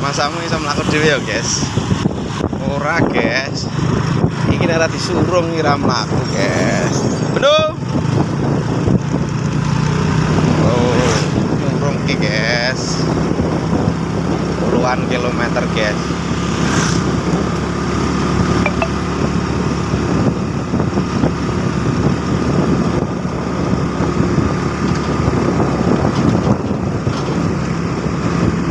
masamu bisa melakukan dewi ya guys. Ora guys. Ini darah disurung ora melaku guys. Bener oh nyurung guys. Puluhan kilometer guys.